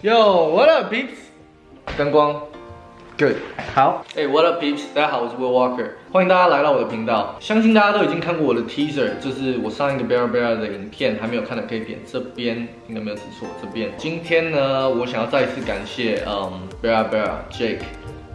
Yo, what up, peeps？灯光，good。好，哎、w h a t up, peeps？大家好，我是 Will Walker，欢迎大家来到我的频道。相信大家都已经看过我的 teaser，就是我上一个 Bear Bear 的影片，还没有看的可以点这边，应该没有指错，这边。今天呢，我想要再一次感谢，嗯，Bear Bear Jake。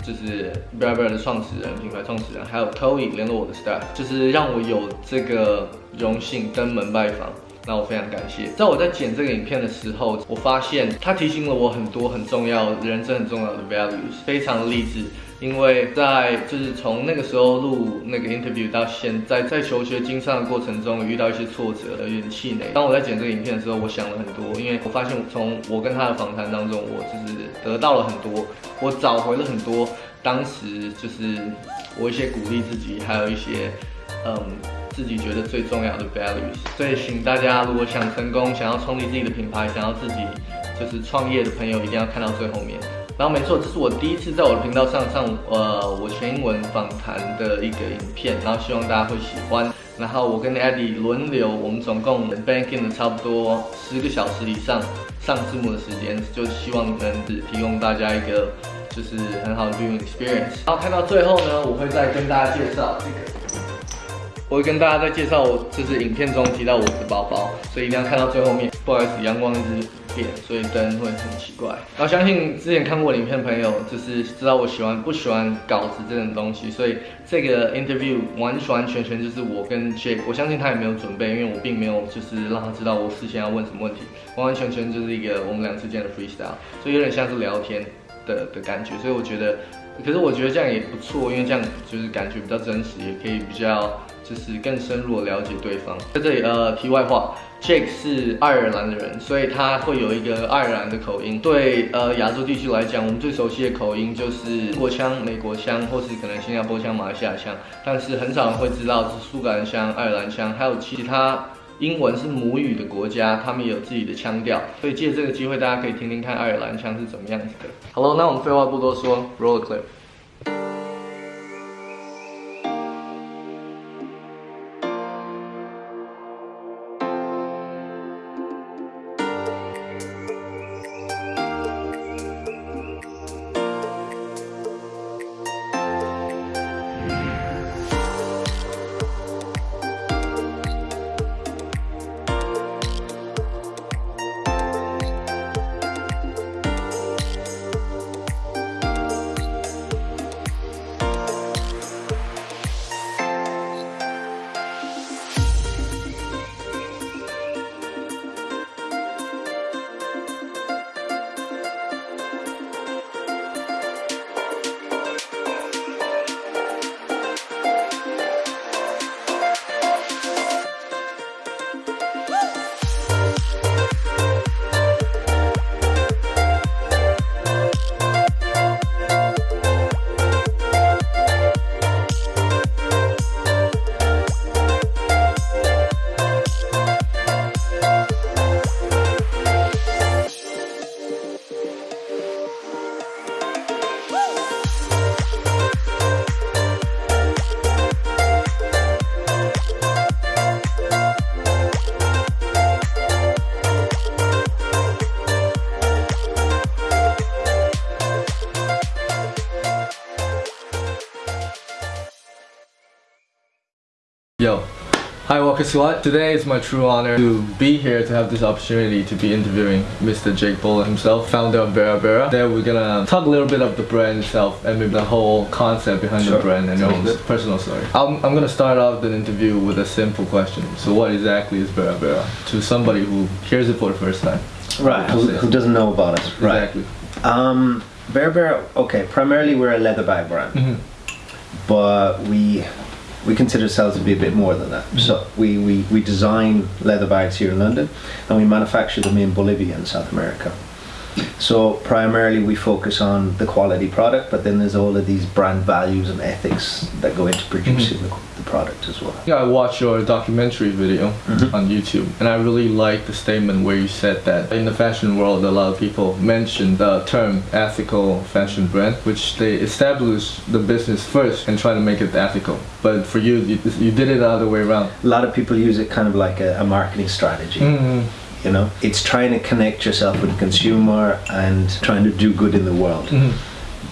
就是 Bear Bear 的创始人、品牌创始人，还有 Toey 联络我的 staff，就是让我有这个荣幸登门拜访。那我非常感谢。在我在剪这个影片的时候，我发现它提醒了我很多很重要、人生很重要的 values，非常励志。因为在就是从那个时候录那个 interview 到现在，在求学经商的过程中遇到一些挫折，有点气馁。当我在剪这个影片的时候，我想了很多，因为我发现从我跟他的访谈当中，我就是得到了很多，我找回了很多当时就是我一些鼓励自己，还有一些嗯。自己觉得最重要的 values，所以请大家如果想成功，想要创立自己的品牌，想要自己就是创业的朋友，一定要看到最后面。然后没错，这是我第一次在我的频道上上呃我全英文访谈的一个影片，然后希望大家会喜欢。然后我跟 Eddie 轮流，我们总共 banking 了差不多十个小时以上上字幕的时间，就希望能提供大家一个就是很好的 viewing experience。然后看到最后呢，我会再跟大家介绍这个。我会跟大家再介绍我就是影片中提到我的包包，所以一定要看到最后面。不好意思，阳光一直变，所以灯会很奇怪。然后相信之前看过影片的朋友，就是知道我喜欢不喜欢稿子这种东西，所以这个 interview 完完全全就是我跟 Jake，我相信他也没有准备，因为我并没有就是让他知道我事先要问什么问题，完完全全就是一个我们俩之间的 freestyle，所以有点像是聊天的的感觉，所以我觉得，可是我觉得这样也不错，因为这样就是感觉比较真实，也可以比较。就是更深入的了解对方。在这里，呃，题外话，Jake 是爱尔兰的人，所以他会有一个爱尔兰的口音。对，呃，亚洲地区来讲，我们最熟悉的口音就是英国腔、美国腔，或是可能新加坡腔、马来西亚腔。但是很少人会知道是苏格兰腔、爱尔兰腔，还有其他英文是母语的国家，他们也有自己的腔调。所以借这个机会，大家可以听听看爱尔兰腔是怎么样子的。好了，那我们废话不多说，Roll the clip。Yo. Hi Walker Squad. Today is my true honor to be here to have this opportunity to be interviewing Mr. Jake Bola himself, founder of Vera Vera. There we're gonna talk a little bit of the brand itself and maybe the whole concept behind sure. the brand and your own personal story. I'm, I'm gonna start off the interview with a simple question. So what exactly is Vera Vera To somebody who hears it for the first time. Right, who, who doesn't know about us. Right. Exactly. Um, okay, primarily we're a leather bag brand. Mm -hmm. But we we consider ourselves to be a bit more than that. So mm-hmm. we, we, we design leather bags here in London and we manufacture them in Bolivia and South America. So primarily we focus on the quality product, but then there's all of these brand values and ethics that go into producing mm -hmm. the, the, product as well. Yeah, I watched your documentary video mm -hmm. on YouTube, and I really liked the statement where you said that in the fashion world, a lot of people mention the term ethical fashion brand, which they establish the business first and try to make it ethical. But for you, you, you did it the other way around. A lot of people use it kind of like a, a marketing strategy. Mm -hmm You know, it's trying to connect yourself with the consumer and trying to do good in the world.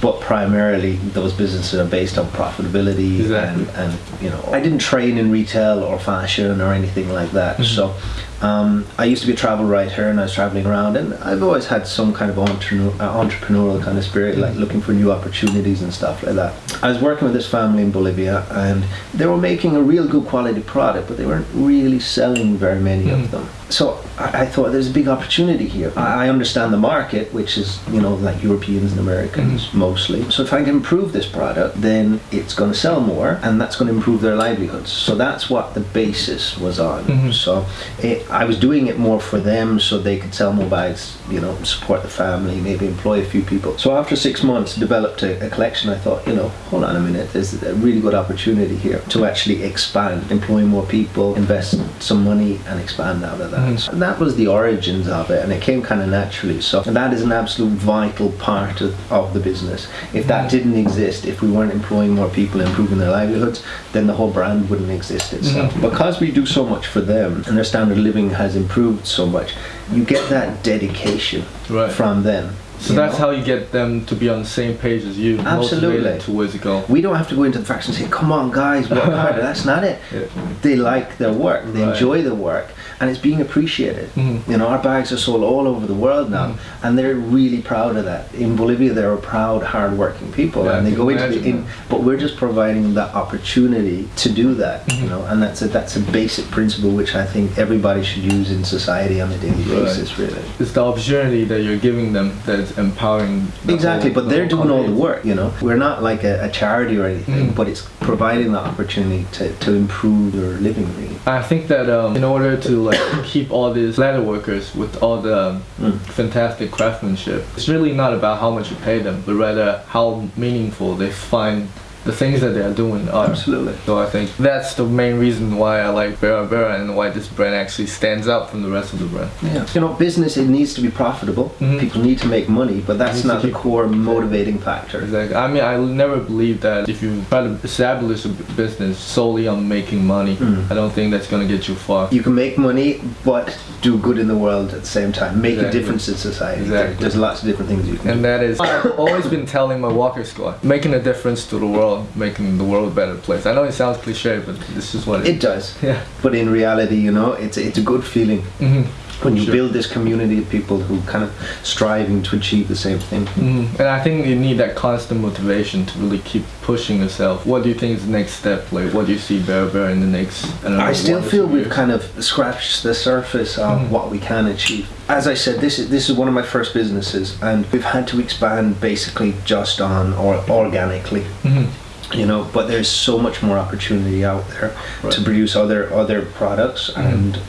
But primarily, those businesses are based on profitability Exactly. and, and you know. I didn't train in retail or fashion or anything like that. So, um, I used to be a travel writer and I was traveling around, and I've always had some kind of entrepreneur, uh, entrepreneurial kind of spirit, like looking for new opportunities and stuff like that. I was working with this family in Bolivia, and they were making a real good quality product, but they weren't really selling very many of them. So I, I thought there's a big opportunity here. I, I understand the market, which is you know like Europeans and Americans mm-hmm. mostly. So if I can improve this product, then it's going to sell more, and that's going to improve their livelihoods. So that's what the basis was on. Mm-hmm. So it, I was doing it more for them, so they could sell more bags, you know, support the family, maybe employ a few people. So after six months, developed a, a collection. I thought, you know, hold on a minute, there's a really good opportunity here to actually expand, employ more people, invest some money, and expand out of that. And that was the origins of it, and it came kind of naturally. So that is an absolute vital part of, of the business. If that mm. didn't exist, if we weren't employing more people, improving their livelihoods, then the whole brand wouldn't exist itself. Mm-hmm. Because we do so much for them, and their standard of living has improved so much, you get that dedication Right. from them. So you that's know? how you get them to be on the same page as you, Absolutely. towards a goal. We don't have to go into the facts and say, "Come on, guys, work harder." That's not it. Yeah. They like their work. They Right. enjoy the work, and it's being appreciated. Mhm. You know, our bags are sold all over the world now, Mm-hmm. and they're really proud of that. In Bolivia, they're a proud, hard-working people, Yeah, and they go into the. In, but we're just providing that opportunity to do that. Mm-hmm. You know, and that's a that's a basic principle which I think everybody should use in society on a daily Right. basis. Really. It's the opportunity that you're giving them that's empowering. the Exactly, whole- but the they're doing all the work, you know. We're not like a, a charity or anything, Mm. but it's providing the opportunity to, to improve your living, really. I think that um, in order to like keep all these leather workers with all the Mm. fantastic craftsmanship, it's really not about how much you pay them, but rather how meaningful they find the things that they are doing are. Absolutely. So I think that's the main reason why I like Vera Vera and why this brand actually stands out from the rest of the brand. Yeah. You know, business, it needs to be profitable. Mhm. People need to make money, but that's not the core motivating factor. Exactly. I mean, I never believe that if you try to establish a business solely on making money, Mm. I don't think that's gonna get you far. You can make money, but do good in the world at the same time. Make Exactly. a difference in society. Exactly. There's lots of different things you can And do. that is, I've always been telling my Walker squad, making a difference to the world, making the world a better place. I know it sounds cliche, but this is what it It does. Yeah. But in reality, you know, it's, it's a good feeling hmm when you Sure. build this community of people who kind of striving to achieve the same thing. hmm And I think you need that constant motivation to really keep pushing yourself. What do you think is the next step? Like, what do you see Bear Bear in the next? I, know, I still feel we've years? kind of scratched the surface of Mhm. what we can achieve. As I said, this is this is one of my first businesses, and we've had to expand basically just on or organically. Mhm. You know, but there's so much more opportunity out there to produce other other products Mhm. and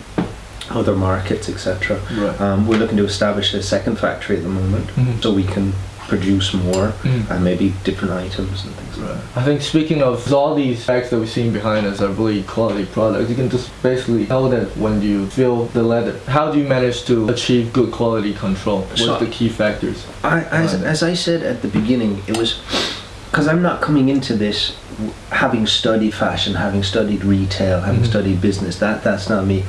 other markets, etc. Right. Um, we're looking to establish a second factory at the moment, Mhm. so we can produce more Mhm. and maybe different items and things. like that. I think speaking of all these bags that we're seeing behind us are really quality products. You can just basically tell that when you feel the leather. How do you manage to achieve good quality control? What's So- the key factors? I, as, as I said at the beginning, it was because I'm not coming into this having studied fashion, having studied retail, having Mhm. studied business. That that's not me.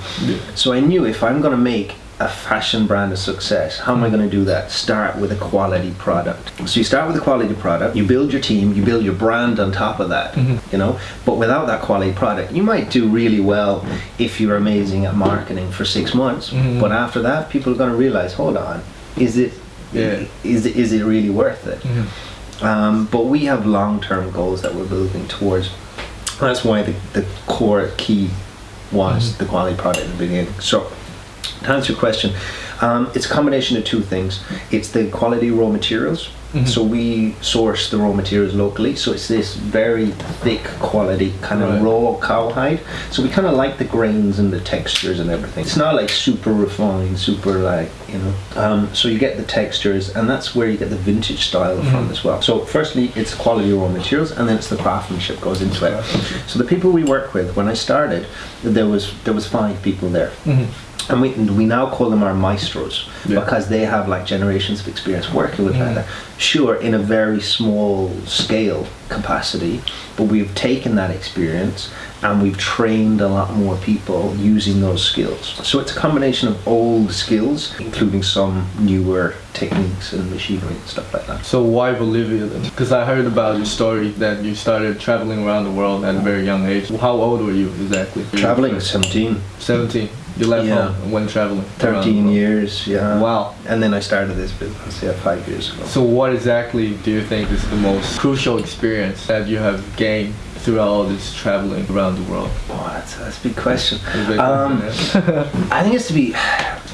So I knew if I'm going to make a fashion brand a success, how am I going to do that? Start with a quality product. So you start with a quality product, you build your team, you build your brand on top of that, Mhm. you know. But without that quality product, you might do really well if you're amazing at marketing for six months. Mhm. But after that, people are going to realize, hold on, is it Yeah. is it, is it really worth it? Um, but we have long-term goals that we're building towards. That's why the, the core key was Mhm. the quality product in the beginning. So, to answer your question, um, it's a combination of two things. It's the quality raw materials. Mhm. So we source the raw materials locally. So it's this very thick quality kind of Right. raw cowhide. So we kind of like the grains and the textures and everything. It's not like super refined, super like you know. Um, so you get the textures, and that's where you get the vintage style from Mhm. as well. So firstly, it's quality raw materials, and then it's the craftsmanship goes into it. So the people we work with, when I started, there was there was five people there. Mhm. And we we now call them our maestros Yeah. because they have like generations of experience working with Mm. leather. Sure, in a very small scale capacity, but we've taken that experience and we've trained a lot more people using those skills. So it's a combination of old skills, including some newer techniques and machinery and stuff like that. So why Bolivia then? Because I heard about your story that you started traveling around the world at a very young age. How old were you exactly? Traveling 17, 17. You left Yeah. home went traveling. 13 years, yeah. Wow. And then I started this business, yeah, five years ago. So what exactly do you think is the most crucial experience that you have gained throughout all this traveling around the world? Oh, that's, that's a big question. Is it- Um, I think it's to be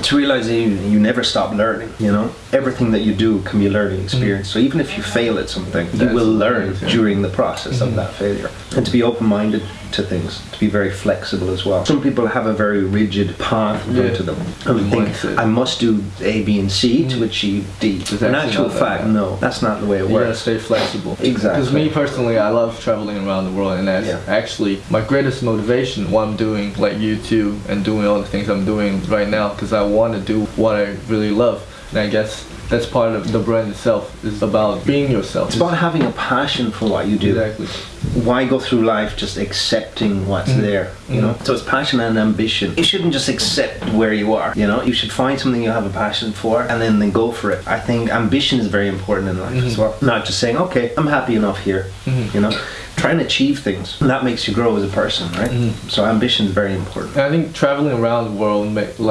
to realize that you, you never stop learning. You know, everything that you do can be a learning mm-hmm. experience. So even if you fail at something, you will learn amazing. during the process of mm-hmm. that failure. And to be open-minded to things, to be very flexible as well. Some people have a very rigid path Yeah. to them, and think I must do A, B, and C to mm-hmm. achieve D. In actual fact, no, that's not the way it You gotta stay flexible. Exactly. Because me personally, I love traveling around the world, and that's Yeah. actually my greatest motivation. What I'm doing, like YouTube, and doing all the things I'm doing right now, because I want to do what I really love. And I guess that's part of the brand itself. is about being yourself. It's about having a passion for what you do. exactly. why go through life just accepting what's Mm-hmm. there you know so it's passion and ambition you shouldn't just accept where you are you know you should find something you have a passion for and then then go for it i think ambition is very important in life as Mm-hmm. well not just saying okay i'm happy enough here you know try and achieve things and that makes you grow as a person right Mm-hmm. so ambition is very important And I think traveling around the world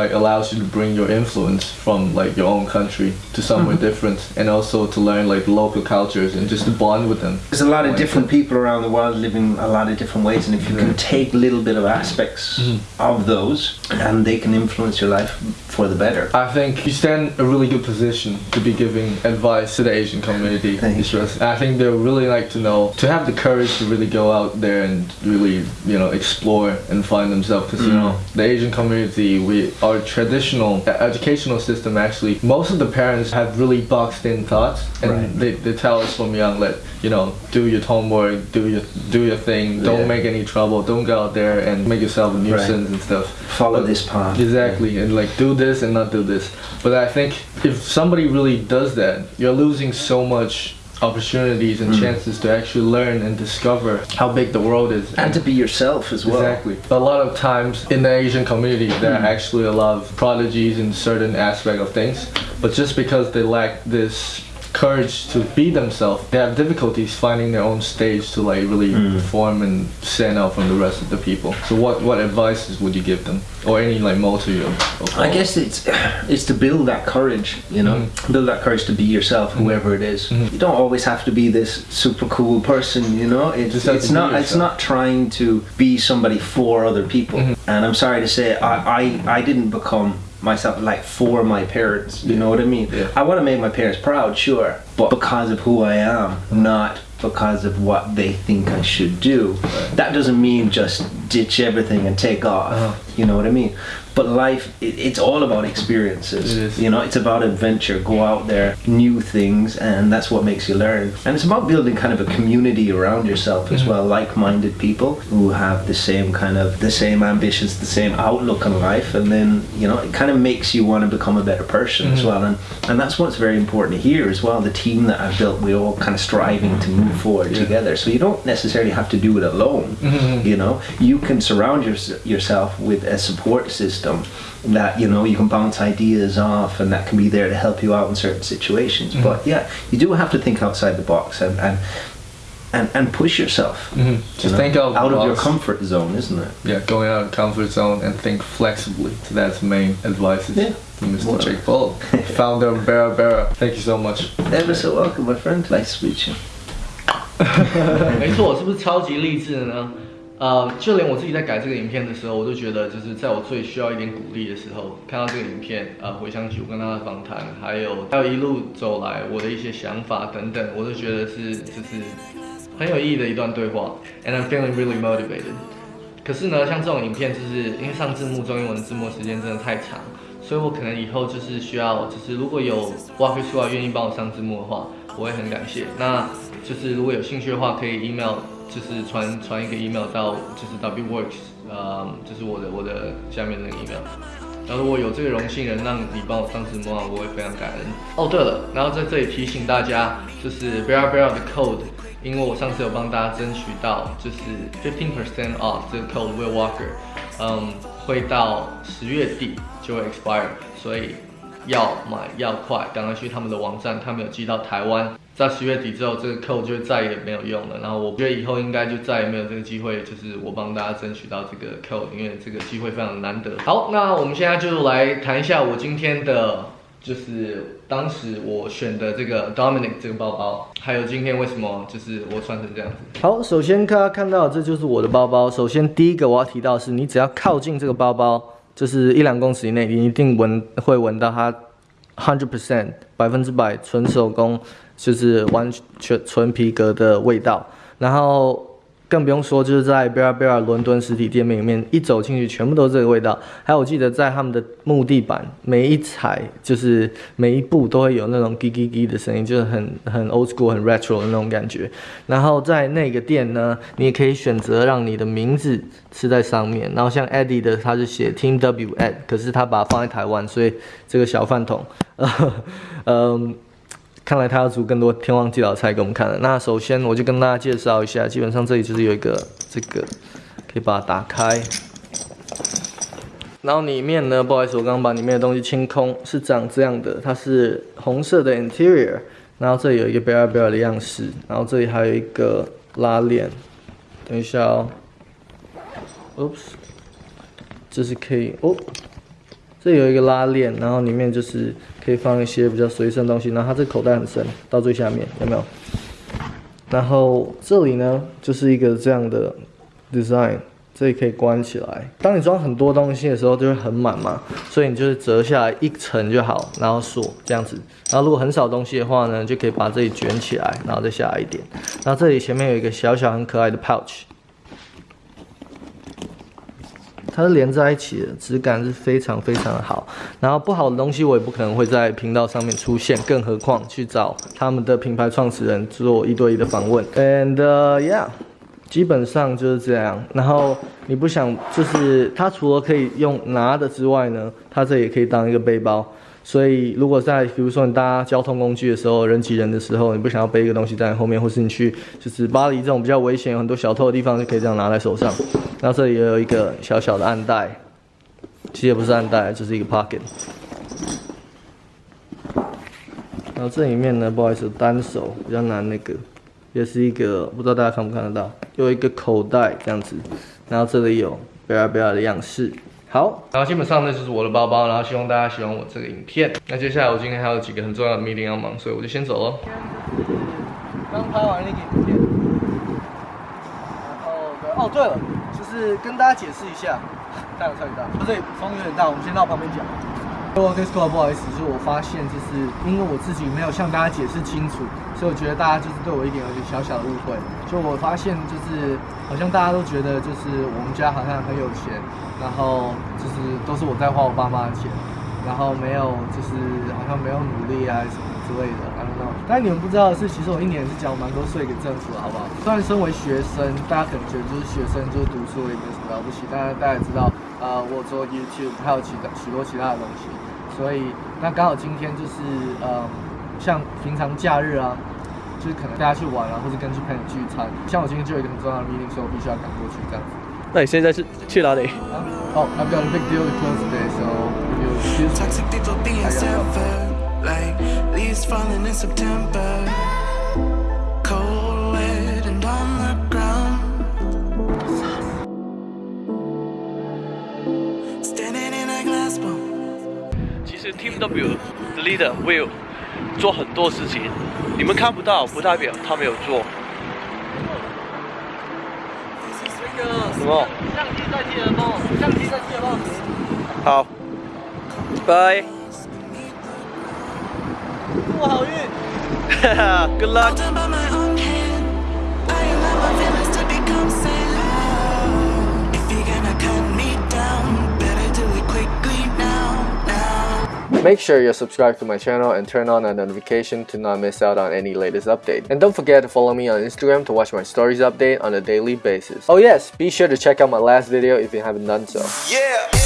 like allows you to bring your influence from like your own country to somewhere Mm-hmm. different, and also to learn like local cultures and just to bond with them. there's a lot of different people around the world living a lot of different ways and if you can take a little bit of aspects Mm-hmm. of those and they can influence your life for the better I think you stand a really good position to be giving advice to the Asian community. Thank just- I think they really like to know to have the courage to really go out there and really you know explore and find themselves because you know mm. the Asian community we our traditional educational system actually most of the parents have really boxed in thoughts and Right. they, they tell us from young that you know do your homework do your do your thing don't Yeah. make any trouble don't go out there and make yourself a nuisance and stuff follow But- this path Exactly, and like do this and not do this. But I think if somebody really does that, you're losing so much opportunities Mm. and chances to actually learn and discover how big the world is. and to be yourself as well Exactly. A lot of times in the Asian community, there Mm. are actually a lot of prodigies in certain aspect of things, but just because they lack this courage to be themselves, they have difficulties finding their own stage to like really Mm. perform and stand out from the rest of the people. So what what advices would you give them, or any like motto I guess it's it's to build that courage, you know, Mm-hmm. build that courage to be yourself, whoever it is. You don't always have to be this super cool person, you know. It's it's not it's not trying to be somebody for other people. Mm-hmm. And I'm sorry to say, I I, I didn't become myself like for my parents. You know what I mean? Yeah. I want to make my parents proud, sure, but because of who I am, not because of what they think I should do. That doesn't mean just ditch everything and take off. Uh-huh. You know what I mean? But life, it, it's all about experiences. You know, it's about adventure. Go out there, new things, and that's what makes you learn. And it's about building kind of a community around yourself Mm-hmm. as well, like-minded people who have the same kind of the same ambitions, the same outlook on life, and then you know, it kind of makes you want to become a better person as Mm-hmm. well. And and that's what's very important here as well. The team that I've built, we're all kind of striving to move forward Yeah. together. So you don't necessarily have to do it alone. Mhm. You know, you can surround your, yourself with a support system that you know you can bounce ideas off, and that can be there to help you out in certain situations. Mm-hmm. But yeah, you do have to think outside the box and and and, and push yourself. Mhm. you Just know, think out, out of your box. comfort zone, isn't it? Yeah, going out of the comfort zone and think flexibly. So that's the main advice Yeah. from Mr. Well. Jake Paul, founder of Bera Bera. Thank you so much. Ever so welcome, my friend. Nice to meet you. 没错，是不是超级励志的呢？ 呃，就连我自己在改这个影片的时候，我都觉得，就是在我最需要一点鼓励的时候，看到这个影片，呃，回想起我跟他的访谈，还有还有一路走来我的一些想法等等，我都觉得是就是很有意义的一段对话，and I'm feeling really motivated。可是呢，像这种影片，就是因为上字幕中英文字幕时间真的太长，所以我可能以后就是需要，就是如果有 Walker 出来愿意帮我上字幕的话，我会很感谢。那就是如果有兴趣的话，可以 email，就是传传一个 email 到就是 W Works，呃，就是我的我的下面那个 email。然后如果有这个荣幸能让你帮我上直播啊，我会非常感恩。哦，对了，然后在这里提醒大家，就是 Bear Bear 的 code，因为我上次有帮大家争取到，就是 fifteen percent off 这个 code Will Walker，嗯，会到十月底就会 expire，所以要买要快，赶快去他们的网站，他们有寄到台湾。在十月底之后，这个 code 就再也没有用了。然后我觉得以后应该就再也没有这个机会，就是我帮大家争取到这个 code，因为这个机会非常难得。好，那我们现在就来谈一下我今天的，就是当时我选的这个 Dominic 这个包包，还有今天为什么就是我穿成这样子。好，首先大家看到这就是我的包包。首先第一个我要提到的是，你只要靠近这个包包，就是一两公尺以内，你一定闻会闻到它 hundred percent 百分之百纯手工。就是完全纯皮革的味道，然后更不用说就是在贝尔贝尔伦敦实体店面里面，一走进去全部都是这个味道。还有我记得在他们的木地板，每一踩就是每一步都会有那种叽叽叽的声音，就是很很 old school 很 retro 的那种感觉。然后在那个店呢，你也可以选择让你的名字是在上面。然后像 Eddie 的他是写 Team W Ed，可是他把它放在台湾，所以这个小饭桶，嗯。看来他要煮更多天王地老菜给我们看了。那首先我就跟大家介绍一下，基本上这里就是有一个这个，可以把它打开。然后里面呢，不好意思，我刚刚把里面的东西清空，是长这样的。它是红色的 interior，然后这里有一个 bear bear 的样式，然后这里还有一个拉链。等一下哦，oops，这是可以哦。这有一个拉链，然后里面就是可以放一些比较随身的东西。然后它这口袋很深，到最下面有没有？然后这里呢，就是一个这样的 design，这里可以关起来。当你装很多东西的时候，就会很满嘛，所以你就是折下来一层就好，然后锁这样子。然后如果很少东西的话呢，就可以把这里卷起来，然后再下来一点。然后这里前面有一个小小很可爱的 pouch。它是连在一起的，质感是非常非常的好。然后不好的东西我也不可能会在频道上面出现，更何况去找他们的品牌创始人做一对一的访问。And yeah，基本上就是这样。然后你不想，就是它除了可以用拿的之外呢，它这也可以当一个背包。所以，如果在比如说你搭交通工具的时候，人挤人的时候，你不想要背一个东西在后面，或是你去就是巴黎这种比较危险、有很多小偷的地方，就可以这样拿在手上。然后这里也有一个小小的暗袋，其实也不是暗袋，就是一个 pocket。然后这里面呢，不好意思，单手比较难那个，也是一个不知道大家看不看得到，有一个口袋这样子。然后这里有贝尔贝尔的样式。好，然后基本上呢就是我的包包，然后希望大家喜欢我这个影片。那接下来我今天还有几个很重要的 meeting 要忙，所以我就先走了。刚拍完那个影片，然后对，哦对了，是跟大家解释一下，太阳超级大，不对，风有点大，我们先到旁边讲。哦，Discord，不好意思，就是我发现，就是因为我自己没有向大家解释清楚，所以我觉得大家就是对我一点有点小小的误会。就我发现，就是好像大家都觉得，就是我们家好像很有钱，然后就是都是我在花我爸妈的钱，然后没有就是好像没有努力啊什么之类的。但你们不知道的是，其实我一年是缴蛮多税给政府，好不好？虽然身为学生，大家可能觉得就是学生就是读书也没什么了不起，但是大家知道，呃，我做 YouTube 还有其他许多其他的东西。所以，那刚好今天就是呃，像平常假日啊，就是可能大家去玩啊，或者跟去朋友聚餐。像我今天就有一个很重要的 meeting，所以我必须要赶过去这样子。那你现在是去哪里？哦，I've got a big deal to close today, so you Team W 的 leader Will 做很多事情，你们看不到，不代表他没有做。什么？相机在记得帮我，相机在记得帮我。好，拜。 祝我好运。哈哈，Good luck。Make sure you're subscribed to my channel and turn on a notification to not miss out on any latest update. And don't forget to follow me on Instagram to watch my stories update on a daily basis. Oh yes, be sure to check out my last video if you haven't done so. Yeah!